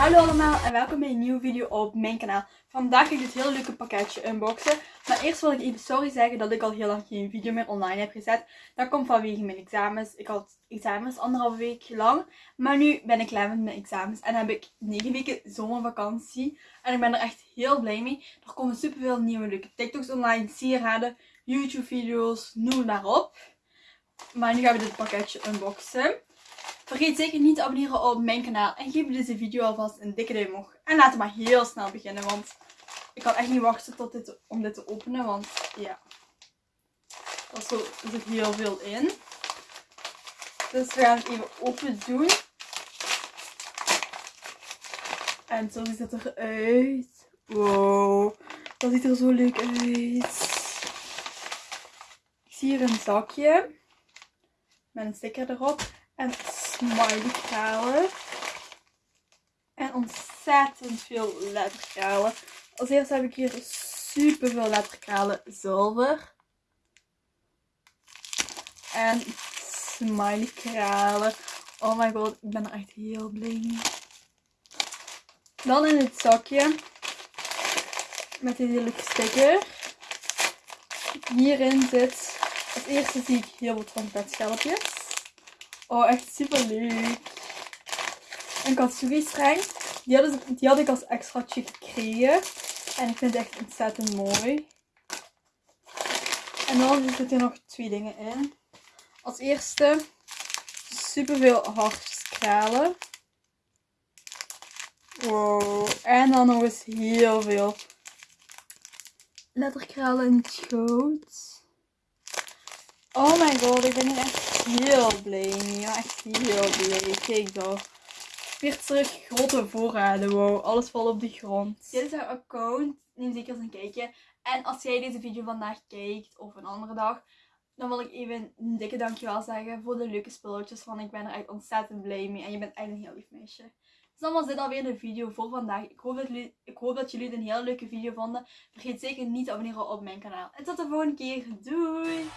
Hallo allemaal en welkom bij een nieuwe video op mijn kanaal. Vandaag ga ik dit hele leuke pakketje unboxen. Maar eerst wil ik even sorry zeggen dat ik al heel lang geen video meer online heb gezet. Dat komt vanwege mijn examens. Ik had examens anderhalve week lang. Maar nu ben ik klaar met mijn examens en heb ik 9 weken zomervakantie. En ik ben er echt heel blij mee. Er komen superveel nieuwe leuke TikToks online, sieraden, YouTube video's, noem maar op. Maar nu gaan we dit pakketje unboxen. Vergeet zeker niet te abonneren op mijn kanaal. En geef deze video alvast een dikke duim omhoog. En laten we maar heel snel beginnen. Want ik kan echt niet wachten tot dit, om dit te openen. Want ja, er zit heel veel in. Dus we gaan het even open doen. En zo ziet het eruit. Wow, dat ziet er zo leuk uit. Ik zie hier een zakje. Met een sticker erop. En smiley kralen. En ontzettend veel letterkralen. Als eerste heb ik hier super veel letterkralen zilver. En smiley kralen. Oh my god, ik ben er echt heel blij mee. Dan in het zakje. Met deze leuke sticker. Hierin zit, als eerste zie ik heel veel trompetschelpjes. Oh, echt super leuk. Een katsugi streng. Die had, ik, die had ik als extraatje gekregen. En ik vind het echt ontzettend mooi. En dan zitten er nog twee dingen in. Als eerste super veel hartjeskralen. Wow. En dan nog eens heel veel letterkralen in. Oh my god, ik ben hier echt heel blij. Ja, echt heel blij. Kijk dan. Weer terug grote voorraden. Wow, alles valt op de grond. Dit is haar account. Neem zeker eens een kijkje. En als jij deze video vandaag kijkt, of een andere dag, dan wil ik even een dikke dankjewel zeggen voor de leuke spulletjes. Want ik ben er echt ontzettend blij mee. En je bent echt een heel lief meisje. Dus dan was dit alweer de video voor vandaag. Ik hoop, dat jullie, ik hoop dat jullie het een heel leuke video vonden. Vergeet zeker niet te abonneren op mijn kanaal. En tot de volgende keer. Doei!